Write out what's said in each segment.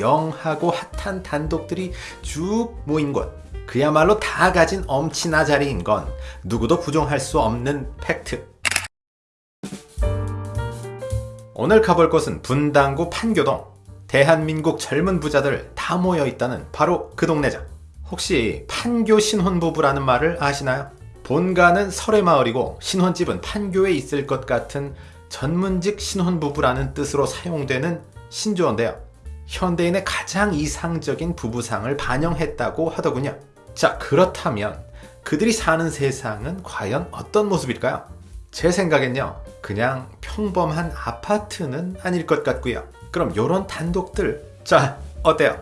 영하고 핫한 단독들이 쭉 모인 곳. 그야말로 다 가진 엄친아 자리인 건 누구도 부정할 수 없는 팩트. 오늘 가볼 곳은 분당구 판교동. 대한민국 젊은 부자들 다 모여 있다는 바로 그 동네죠. 혹시 판교 신혼부부라는 말을 아시나요? 본가는 설해마을이고 신혼집은 판교에 있을 것 같은 전문직 신혼부부라는 뜻으로 사용되는 신조어인데요. 현대인의 가장 이상적인 부부상을 반영했다고 하더군요. 자, 그렇다면 그들이 사는 세상은 과연 어떤 모습일까요? 제 생각엔요, 그냥 평범한 아파트는 아닐 것 같고요. 그럼 요런 단독들, 자, 어때요?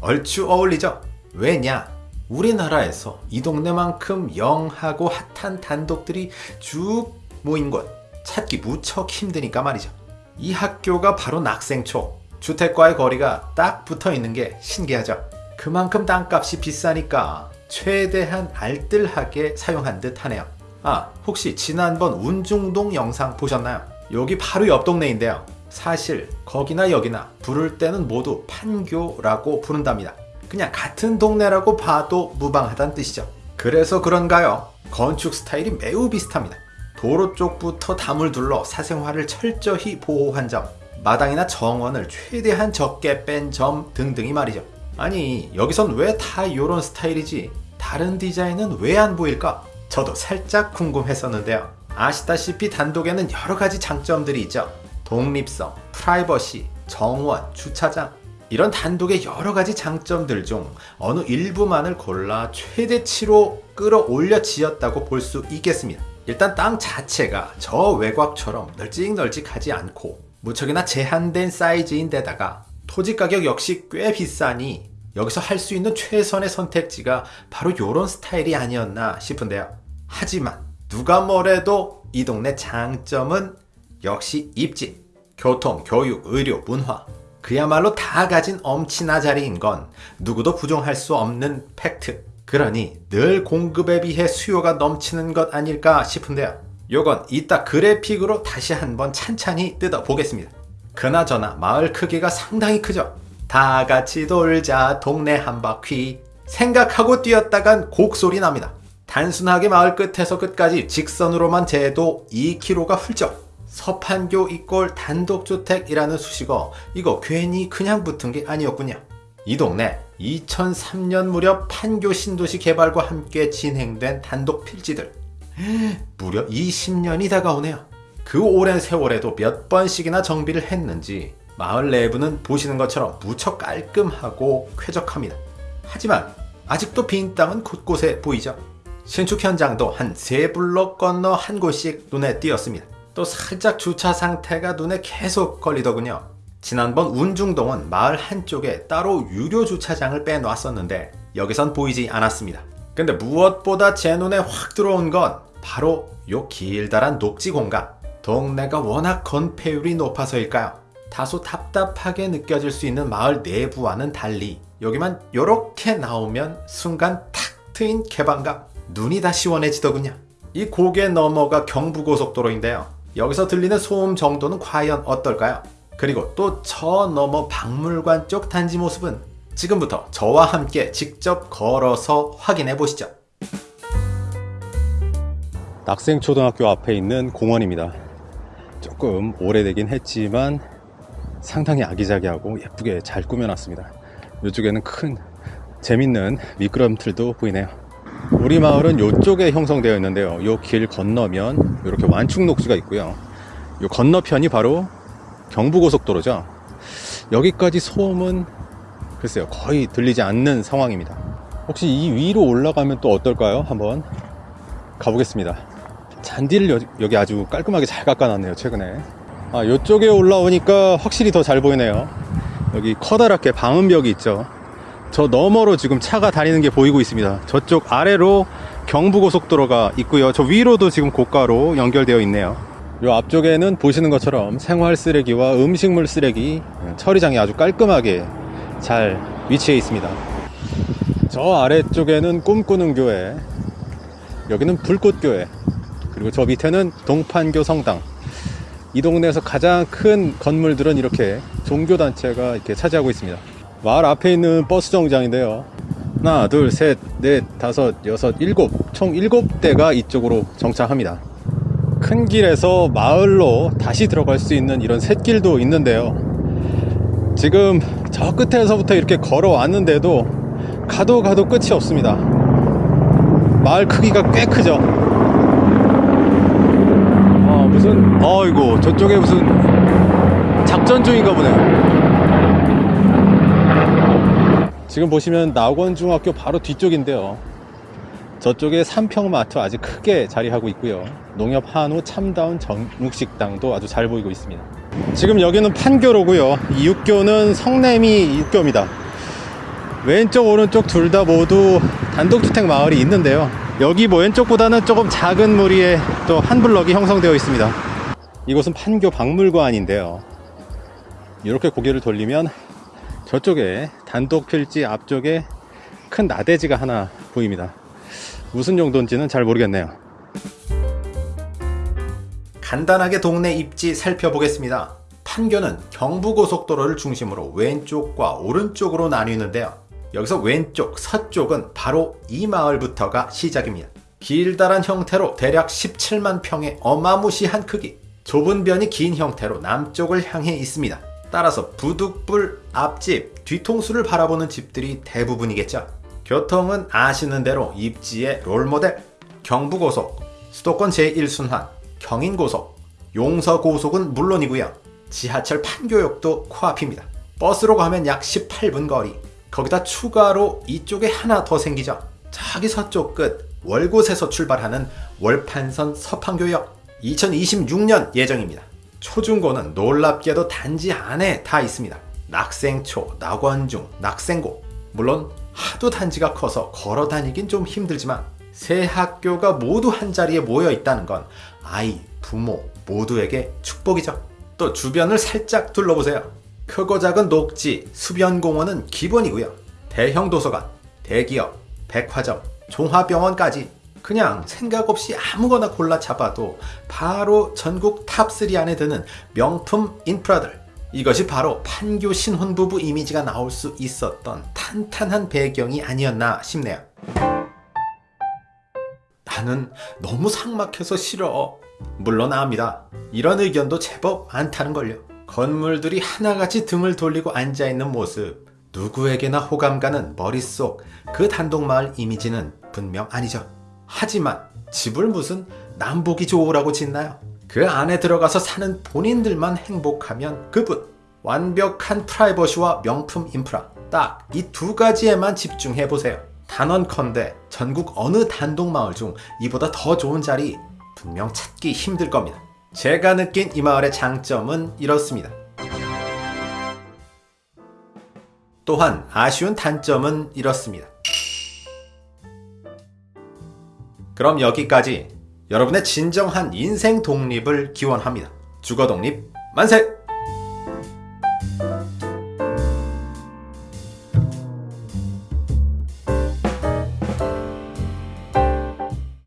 얼추 어울리죠? 왜냐? 우리나라에서 이 동네만큼 영하고 핫한 단독들이 쭉 모인 곳 찾기 무척 힘드니까 말이죠. 이 학교가 바로 낙생초, 주택과의 거리가 딱 붙어 있는 게 신기하죠. 그만큼 땅값이 비싸니까 최대한 알뜰하게 사용한 듯 하네요. 아, 혹시 지난번 운중동 영상 보셨나요? 여기 바로 옆 동네인데요. 사실 거기나 여기나 부를 때는 모두 판교라고 부른답니다. 그냥 같은 동네라고 봐도 무방하다는 뜻이죠. 그래서 그런가요? 건축 스타일이 매우 비슷합니다. 도로 쪽부터 담을 둘러 사생활을 철저히 보호한 점, 마당이나 정원을 최대한 적게 뺀 점 등등이 말이죠. 아니 여기선 왜 다 이런 스타일이지? 다른 디자인은 왜 안 보일까? 저도 살짝 궁금했었는데요. 아시다시피 단독에는 여러 가지 장점들이 있죠. 독립성, 프라이버시, 정원, 주차장 이런 단독의 여러 가지 장점들 중 어느 일부만을 골라 최대치로 끌어올려 지었다고 볼 수 있겠습니다. 일단 땅 자체가 저 외곽처럼 널찍널찍하지 않고 무척이나 제한된 사이즈인데다가 토지 가격 역시 꽤 비싸니 여기서 할 수 있는 최선의 선택지가 바로 이런 스타일이 아니었나 싶은데요. 하지만 누가 뭐래도 이 동네 장점은 역시 입지, 교통, 교육, 의료, 문화 그야말로 다 가진 엄친아 자리인 건 누구도 부정할 수 없는 팩트. 그러니 늘 공급에 비해 수요가 넘치는 것 아닐까 싶은데요. 요건 이따 그래픽으로 다시 한번 찬찬히 뜯어보겠습니다. 그나저나 마을 크기가 상당히 크죠. 다 같이 돌자 동네 한 바퀴 생각하고 뛰었다간 곡소리 납니다. 단순하게 마을 끝에서 끝까지 직선으로만 재도 2km가 훌쩍 서판교 이꼴 단독주택이라는 수식어 이거 괜히 그냥 붙은 게 아니었군요. 이 동네 2003년 무렵 판교 신도시 개발과 함께 진행된 단독 필지들 무려 20년이 다가오네요. 그 오랜 세월에도 몇 번씩이나 정비를 했는지 마을 내부는 보시는 것처럼 무척 깔끔하고 쾌적합니다. 하지만 아직도 빈 땅은 곳곳에 보이죠. 신축 현장도 한 세 블록 건너 한 곳씩 눈에 띄었습니다. 또 살짝 주차 상태가 눈에 계속 걸리더군요. 지난번 운중동은 마을 한쪽에 따로 유료 주차장을 빼놨었는데 여기선 보이지 않았습니다. 근데 무엇보다 제 눈에 확 들어온 건 바로 요 길다란 녹지 공간. 동네가 워낙 건폐율이 높아서일까요? 다소 답답하게 느껴질 수 있는 마을 내부와는 달리 여기만 요렇게 나오면 순간 탁 트인 개방감 눈이 다 시원해지더군요. 이 고개 넘어가 경부고속도로인데요. 여기서 들리는 소음 정도는 과연 어떨까요? 그리고 또 저 너머 박물관 쪽 단지 모습은 지금부터 저와 함께 직접 걸어서 확인해 보시죠. 낙생초등학교 앞에 있는 공원입니다. 조금 오래되긴 했지만 상당히 아기자기하고 예쁘게 잘 꾸며놨습니다. 이쪽에는 큰 재밌는 미끄럼틀도 보이네요. 우리 마을은 이쪽에 형성되어 있는데요. 이 길 건너면 이렇게 완충 녹지가 있고요. 이 건너편이 바로 경부고속도로죠. 여기까지 소음은 글쎄요 거의 들리지 않는 상황입니다. 혹시 이 위로 올라가면 또 어떨까요? 한번 가보겠습니다. 잔디를 여, 기 아주 깔끔하게 잘 깎아놨네요 최근에. 아 이쪽에 올라오니까 확실히 더 잘 보이네요. 여기 커다랗게 방음벽이 있죠. 저 너머로 지금 차가 다니는 게 보이고 있습니다. 저쪽 아래로 경부고속도로가 있고요. 저 위로도 지금 고가로 연결되어 있네요. 이 앞쪽에는 보시는 것처럼 생활 쓰레기와 음식물 쓰레기 처리장이 아주 깔끔하게 잘 위치해 있습니다. 저 아래쪽에는 꿈꾸는 교회, 여기는 불꽃교회, 그리고 저 밑에는 동판교 성당. 이 동네에서 가장 큰 건물들은 이렇게 종교단체가 이렇게 차지하고 있습니다. 마을 앞에 있는 버스 정류장인데요. 하나, 둘, 셋, 넷, 다섯, 여섯, 일곱. 총 일곱 대가 이쪽으로 정차합니다. 큰 길에서 마을로 다시 들어갈 수 있는 이런 샛길도 있는데요. 지금 저 끝에서부터 이렇게 걸어왔는데도 가도 가도 끝이 없습니다. 마을 크기가 꽤 크죠. 어이구, 저쪽에 무슨 작전 중인가 보네요. 지금 보시면 낙원중학교 바로 뒤쪽인데요. 저쪽에 삼평마트 아주 크게 자리하고 있고요. 농협 한우 참다운 정육식당도 아주 잘 보이고 있습니다. 지금 여기는 판교로고요. 이 육교는 성내미 육교입니다. 왼쪽 오른쪽 둘 다 모두 단독주택 마을이 있는데요. 여기 뭐 왼쪽보다는 조금 작은 무리에 또 한 블럭이 형성되어 있습니다. 이곳은 판교 박물관인데요. 이렇게 고개를 돌리면 저쪽에 단독 필지 앞쪽에 큰 나대지가 하나 보입니다. 무슨 용도인지는 잘 모르겠네요. 간단하게 동네 입지 살펴보겠습니다. 판교는 경부고속도로를 중심으로 왼쪽과 오른쪽으로 나뉘는데요. 여기서 왼쪽 서쪽은 바로 이 마을부터가 시작입니다. 길다란 형태로 대략 17만 평의 어마무시한 크기, 좁은 변이 긴 형태로 남쪽을 향해 있습니다. 따라서 부득불 앞집, 뒤통수를 바라보는 집들이 대부분이겠죠. 교통은 아시는 대로 입지의 롤모델, 경부고속, 수도권 제1순환, 경인고속, 용서고속은 물론이고요. 지하철 판교역도 코앞입니다. 버스로 가면 약 18분 거리. 거기다 추가로 이쪽에 하나 더 생기죠. 저기 서쪽 끝 월곶에서 출발하는 월판선 서판교역 2026년 예정입니다. 초중고는 놀랍게도 단지 안에 다 있습니다. 낙생초, 낙원중, 낙생고. 물론 하도 단지가 커서 걸어 다니긴 좀 힘들지만 세 학교가 모두 한 자리에 모여 있다는 건 아이, 부모 모두에게 축복이죠. 또 주변을 살짝 둘러보세요. 크고 작은 녹지, 수변공원은 기본이고요. 대형 도서관, 대기업, 백화점, 종합병원까지 그냥 생각 없이 아무거나 골라 잡아도 바로 전국 top 3 안에 드는 명품 인프라들. 이것이 바로 판교 신혼부부 이미지가 나올 수 있었던 탄탄한 배경이 아니었나 싶네요. 나는 너무 삭막해서 싫어. 물론 압니다. 이런 의견도 제법 많다는걸요. 건물들이 하나같이 등을 돌리고 앉아있는 모습. 누구에게나 호감 가는 머릿속 그 단독마을 이미지는 분명 아니죠. 하지만 집을 무슨 남보기 좋으라고 짓나요? 그 안에 들어가서 사는 본인들만 행복하면 그뿐. 완벽한 프라이버시와 명품 인프라. 딱 이 두 가지에만 집중해 보세요. 단언컨대 전국 어느 단독마을 중 이보다 더 좋은 자리 분명 찾기 힘들 겁니다. 제가 느낀 이 마을의 장점은 이렇습니다. 또한 아쉬운 단점은 이렇습니다. 그럼 여기까지 여러분의 진정한 인생 독립을 기원합니다. 주거 독립 만세!